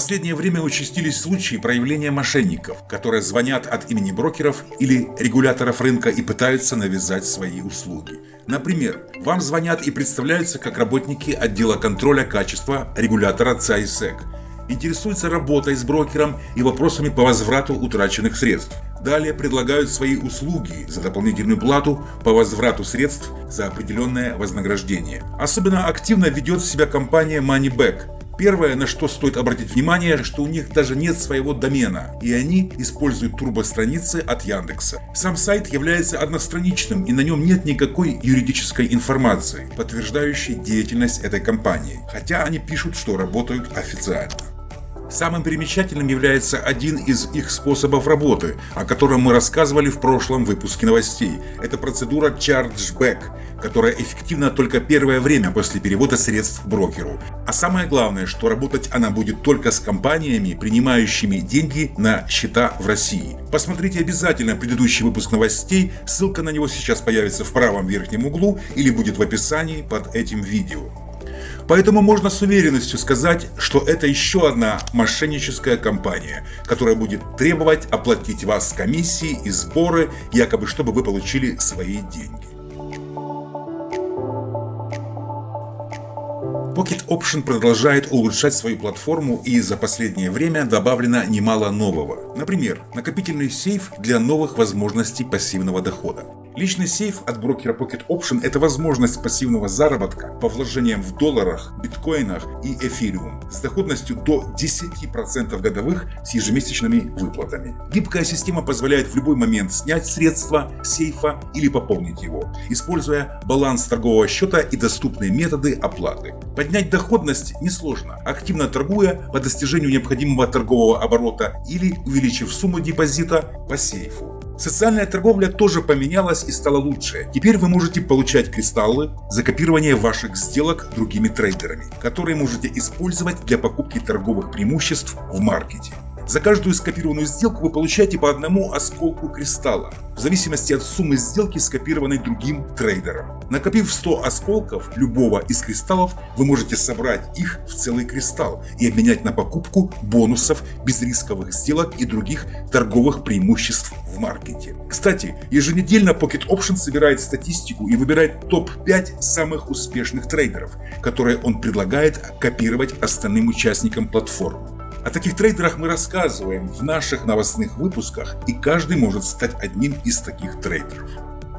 последнее время участились случаи проявления мошенников, которые звонят от имени брокеров или регуляторов рынка и пытаются навязать свои услуги. Например, вам звонят и представляются как работники отдела контроля качества регулятора ЦАИСЭК. Интересуются работой с брокером и вопросами по возврату утраченных средств. Далее предлагают свои услуги за дополнительную плату по возврату средств за определенное вознаграждение. Особенно активно ведет себя компания MoneyBack. Первое, на что стоит обратить внимание, что у них даже нет своего домена, и они используют турбостраницы от Яндекса. Сам сайт является одностраничным, и на нем нет никакой юридической информации, подтверждающей деятельность этой компании, хотя они пишут, что работают официально. Самым примечательным является один из их способов работы, о котором мы рассказывали в прошлом выпуске новостей. Это процедура Chargeback, которая эффективна только первое время после перевода средств брокеру. А самое главное, что работать она будет только с компаниями, принимающими деньги на счета в России. Посмотрите обязательно предыдущий выпуск новостей, ссылка на него сейчас появится в правом верхнем углу или будет в описании под этим видео. Поэтому можно с уверенностью сказать, что это еще одна мошенническая компания, которая будет требовать оплатить вас комиссии и сборы, якобы чтобы вы получили свои деньги. Pocket Option продолжает улучшать свою платформу и за последнее время добавлено немало нового. Например, накопительный сейф для новых возможностей пассивного дохода. Личный сейф от брокера Pocket Option – это возможность пассивного заработка по вложениям в долларах, биткоинах и эфириум с доходностью до 10% годовых с ежемесячными выплатами. Гибкая система позволяет в любой момент снять средства сейфа или пополнить его, используя баланс торгового счета и доступные методы оплаты. Поднять доходность несложно, активно торгуя по достижению необходимого торгового оборота или увеличив сумму депозита по сейфу. Социальная торговля тоже поменялась и стала лучше. Теперь вы можете получать кристаллы за копирование ваших сделок другими трейдерами, которые можете использовать для покупки торговых преимуществ в маркете. За каждую скопированную сделку вы получаете по одному осколку кристалла, в зависимости от суммы сделки, скопированной другим трейдером. Накопив 100 осколков любого из кристаллов, вы можете собрать их в целый кристалл и обменять на покупку бонусов, безрисковых сделок и других торговых преимуществ в маркете. Кстати, еженедельно Pocket Option собирает статистику и выбирает топ-5 самых успешных трейдеров, которые он предлагает копировать остальным участникам платформы. О таких трейдерах мы рассказываем в наших новостных выпусках, и каждый может стать одним из таких трейдеров.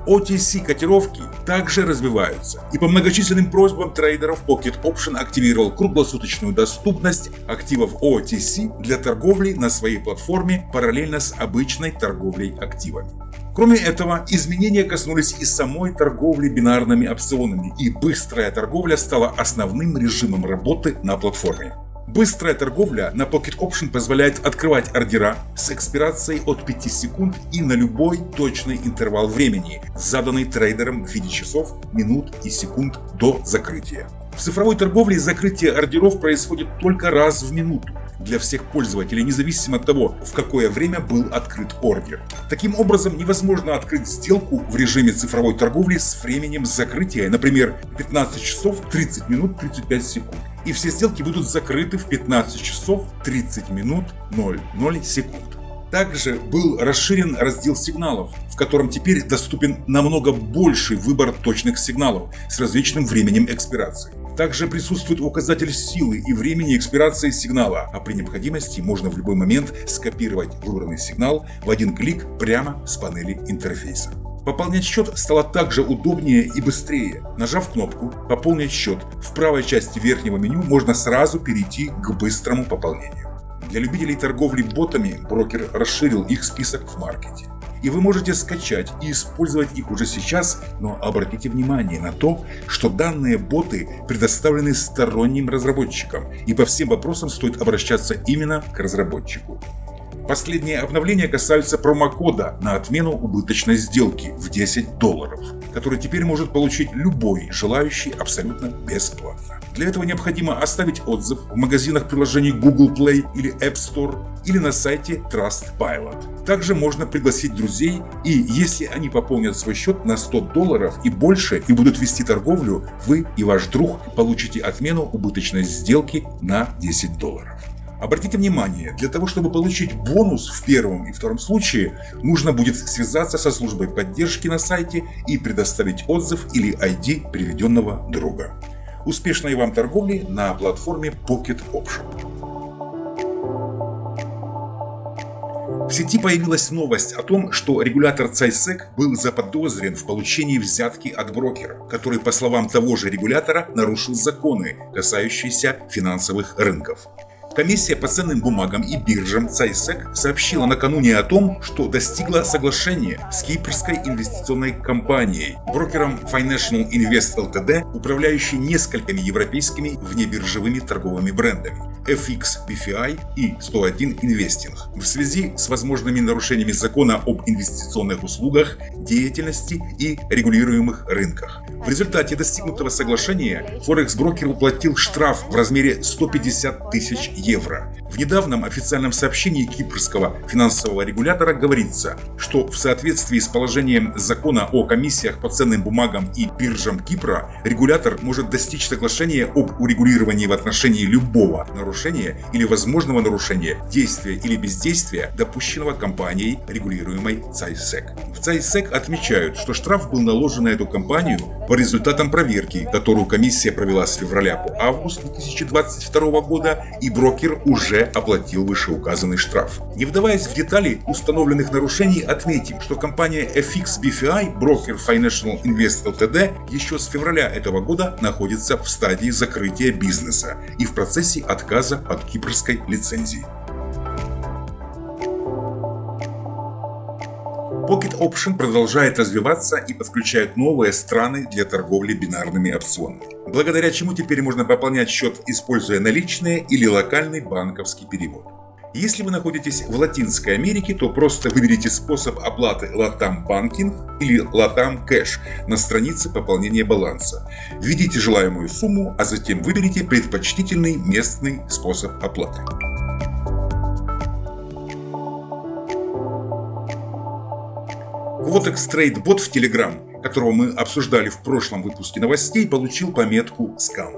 OTC котировки также развиваются, и по многочисленным просьбам трейдеров Pocket Option активировал круглосуточную доступность активов OTC для торговли на своей платформе параллельно с обычной торговлей активами. Кроме этого, изменения коснулись и самой торговли бинарными опционами, и быстрая торговля стала основным режимом работы на платформе. Быстрая торговля на Pocket Option позволяет открывать ордера с экспирацией от 5 секунд и на любой точный интервал времени, заданный трейдером в виде часов, минут и секунд до закрытия. В цифровой торговле закрытие ордеров происходит только раз в минуту для всех пользователей, независимо от того, в какое время был открыт ордер. Таким образом, невозможно открыть сделку в режиме цифровой торговли с временем закрытия, например, 15 часов 30 минут 35 секунд. И все сделки будут закрыты в 15 часов 30 минут 00 секунд. Также был расширен раздел сигналов, в котором теперь доступен намного больший выбор точных сигналов с различным временем экспирации. Также присутствует указатель силы и времени экспирации сигнала, а при необходимости можно в любой момент скопировать выбранный сигнал в один клик прямо с панели интерфейса. Пополнять счет стало также удобнее и быстрее. Нажав кнопку «Пополнить счет», в правой части верхнего меню можно сразу перейти к быстрому пополнению. Для любителей торговли ботами брокер расширил их список в маркете и вы можете скачать и использовать их уже сейчас, но обратите внимание на то, что данные боты предоставлены сторонним разработчикам, и по всем вопросам стоит обращаться именно к разработчику. Последние обновления касаются промокода на отмену убыточной сделки в 10 долларов, который теперь может получить любой желающий абсолютно бесплатно. Для этого необходимо оставить отзыв в магазинах приложений Google Play или App Store или на сайте Trustpilot. Также можно пригласить друзей и если они пополнят свой счет на 100 долларов и больше и будут вести торговлю, вы и ваш друг получите отмену убыточной сделки на 10 долларов. Обратите внимание, для того, чтобы получить бонус в первом и втором случае, нужно будет связаться со службой поддержки на сайте и предоставить отзыв или ID приведенного друга. Успешной вам торговли на платформе Pocket Option. В сети появилась новость о том, что регулятор ЦАЙСЕК был заподозрен в получении взятки от брокера, который, по словам того же регулятора, нарушил законы, касающиеся финансовых рынков. Комиссия по ценным бумагам и биржам ЦАЙСЕК сообщила накануне о том, что достигла соглашения с кипрской инвестиционной компанией, брокером Financial Invest Ltd, управляющей несколькими европейскими внебиржевыми торговыми брендами. FX BFI и 101 Investing в связи с возможными нарушениями закона об инвестиционных услугах, деятельности и регулируемых рынках. В результате достигнутого соглашения Форекс-брокер уплатил штраф в размере 150 тысяч евро. В недавнем официальном сообщении кипрского финансового регулятора говорится, что в соответствии с положением закона о комиссиях по ценным бумагам и биржам Кипра, регулятор может достичь соглашения об урегулировании в отношении любого нарушения или возможного нарушения, действия или бездействия, допущенного компанией, регулируемой ЦАЙСЕК. В ЦАЙСЕК отмечают, что штраф был наложен на эту компанию по результатам проверки, которую комиссия провела с февраля по август 2022 года, и брокер уже оплатил вышеуказанный штраф. Не вдаваясь в детали установленных нарушений, отметим, что компания FX BFI, брокер Financial Invest Ltd, еще с февраля этого года находится в стадии закрытия бизнеса и в процессе отказа от кипрской лицензии. Pocket Option продолжает развиваться и подключает новые страны для торговли бинарными опционами, благодаря чему теперь можно пополнять счет, используя наличные или локальный банковский перевод. Если вы находитесь в Латинской Америке, то просто выберите способ оплаты Latam Banking или Latam Cash на странице пополнения баланса. Введите желаемую сумму, а затем выберите предпочтительный местный способ оплаты. Quotex Trade Bot в Telegram, которого мы обсуждали в прошлом выпуске новостей, получил пометку «Скам».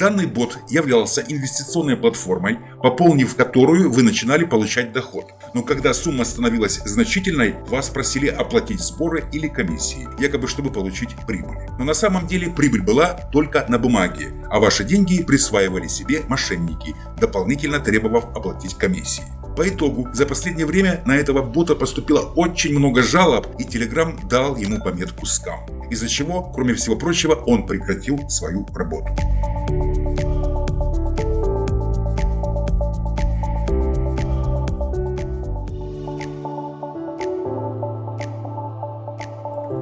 Данный бот являлся инвестиционной платформой, пополнив которую вы начинали получать доход. Но когда сумма становилась значительной, вас просили оплатить сборы или комиссии, якобы чтобы получить прибыль. Но на самом деле прибыль была только на бумаге, а ваши деньги присваивали себе мошенники, дополнительно требовав оплатить комиссии. По итогу, за последнее время на этого бота поступило очень много жалоб, и Telegram дал ему пометку «Скам», из-за чего, кроме всего прочего, он прекратил свою работу.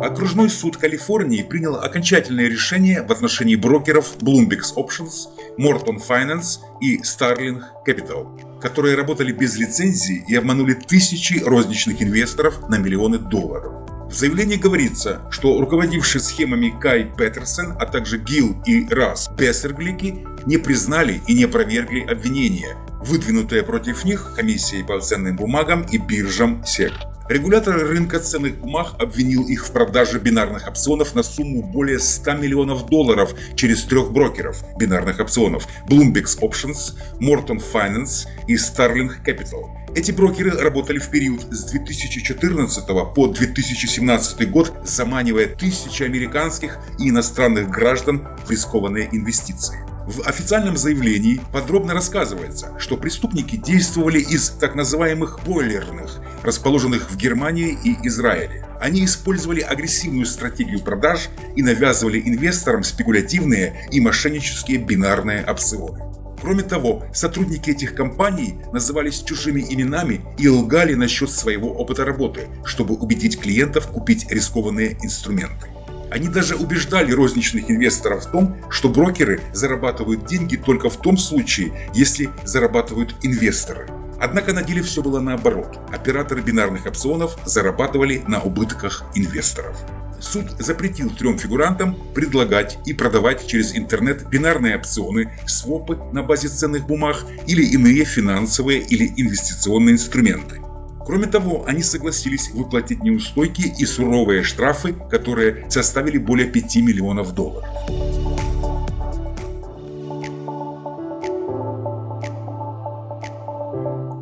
Окружной суд Калифорнии принял окончательное решение в отношении брокеров Bloomberg Options, Morton Finance и Starling Capital которые работали без лицензии и обманули тысячи розничных инвесторов на миллионы долларов. В заявлении говорится, что руководившие схемами Кай Петерсон, а также Гил и Рас Бессерглики не признали и не опровергли обвинения, выдвинутые против них комиссией по ценным бумагам и биржам СЕК. Регулятор рынка ценных бумаг обвинил их в продаже бинарных опционов на сумму более 100 миллионов долларов через трех брокеров бинарных опционов Bloomberg Options, Morton Finance и Starling Capital. Эти брокеры работали в период с 2014 по 2017 год, заманивая тысячи американских и иностранных граждан в рискованные инвестиции. В официальном заявлении подробно рассказывается, что преступники действовали из так называемых бойлерных, расположенных в Германии и Израиле. Они использовали агрессивную стратегию продаж и навязывали инвесторам спекулятивные и мошеннические бинарные опционы. Кроме того, сотрудники этих компаний назывались чужими именами и лгали насчет своего опыта работы, чтобы убедить клиентов купить рискованные инструменты. Они даже убеждали розничных инвесторов в том, что брокеры зарабатывают деньги только в том случае, если зарабатывают инвесторы. Однако на деле все было наоборот. Операторы бинарных опционов зарабатывали на убытках инвесторов. Суд запретил трем фигурантам предлагать и продавать через интернет бинарные опционы, свопы на базе ценных бумаг или иные финансовые или инвестиционные инструменты. Кроме того, они согласились выплатить неустойки и суровые штрафы, которые составили более 5 миллионов долларов.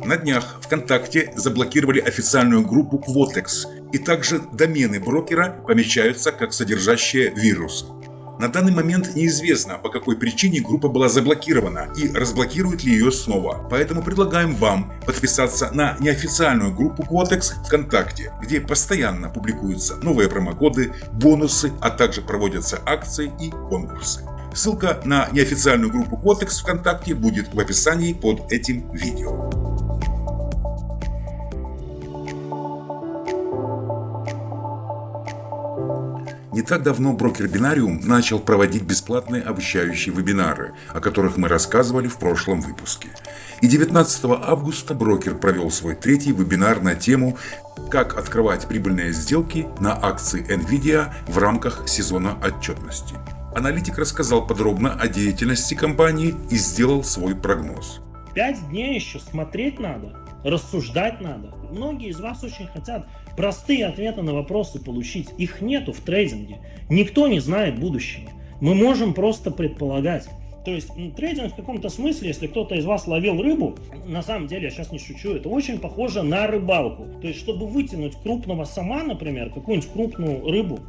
На днях ВКонтакте заблокировали официальную группу Quotex, и также домены брокера помечаются как содержащие вирус. На данный момент неизвестно, по какой причине группа была заблокирована и разблокируют ли ее снова. Поэтому предлагаем вам подписаться на неофициальную группу Quotex ВКонтакте, где постоянно публикуются новые промокоды, бонусы, а также проводятся акции и конкурсы. Ссылка на неофициальную группу Quotex ВКонтакте будет в описании под этим видео. Не так давно брокер Бинариум начал проводить бесплатные обучающие вебинары, о которых мы рассказывали в прошлом выпуске. И 19 августа брокер провел свой третий вебинар на тему «Как открывать прибыльные сделки на акции NVIDIA в рамках сезона отчетности». Аналитик рассказал подробно о деятельности компании и сделал свой прогноз. Пять дней еще смотреть надо, рассуждать надо. Многие из вас очень хотят простые ответы на вопросы получить. Их нету в трейдинге. Никто не знает будущего. Мы можем просто предполагать. То есть трейдинг в каком-то смысле, если кто-то из вас ловил рыбу, на самом деле, я сейчас не шучу, это очень похоже на рыбалку. То есть, чтобы вытянуть крупного сама, например, какую-нибудь крупную рыбу,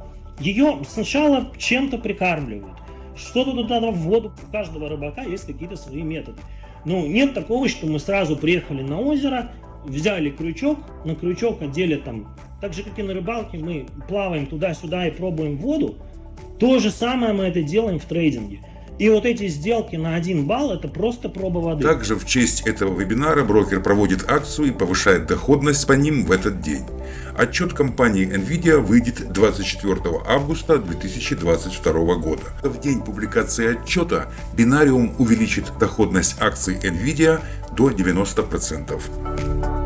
ее сначала чем-то прикармливают. Что-то туда в воду, у каждого рыбака есть какие-то свои методы. Ну, нет такого, что мы сразу приехали на озеро, взяли крючок, на крючок одели там, так же как и на рыбалке, мы плаваем туда-сюда и пробуем воду, то же самое мы это делаем в трейдинге. И вот эти сделки на 1 балл это просто проба воды. Также в честь этого вебинара брокер проводит акцию и повышает доходность по ним в этот день. Отчет компании Nvidia выйдет 24 августа 2022 года. В день публикации отчета Binarium увеличит доходность акций Nvidia до 90%.